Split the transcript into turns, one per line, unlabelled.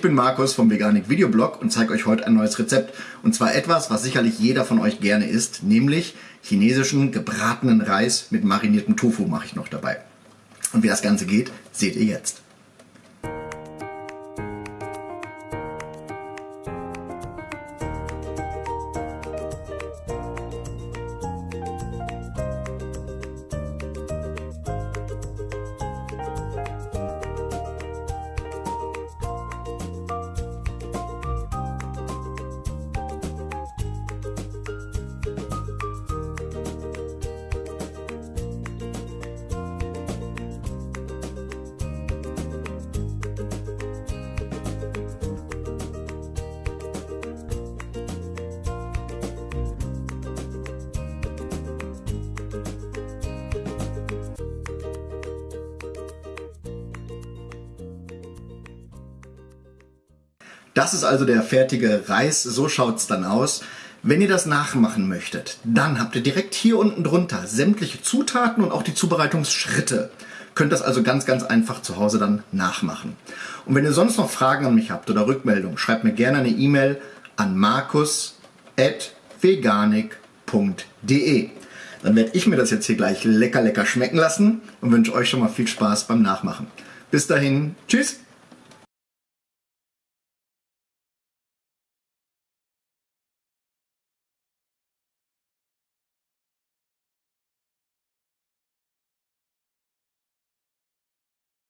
bin Markus vom Veganik Videoblog und zeige euch heute ein neues Rezept. Und zwar etwas, was sicherlich jeder von euch gerne isst, nämlich chinesischen gebratenen Reis mit mariniertem Tofu mache ich noch dabei. Und wie das Ganze geht, seht ihr jetzt. Das ist also der fertige Reis, so schaut es dann aus. Wenn ihr das nachmachen möchtet, dann habt ihr direkt hier unten drunter sämtliche Zutaten und auch die Zubereitungsschritte. Könnt das also ganz, ganz einfach zu Hause dann nachmachen. Und wenn ihr sonst noch Fragen an mich habt oder Rückmeldungen, schreibt mir gerne eine E-Mail an markus.veganik.de. Dann werde ich mir das jetzt hier gleich lecker, lecker schmecken lassen und wünsche euch schon mal viel Spaß beim Nachmachen. Bis dahin, tschüss!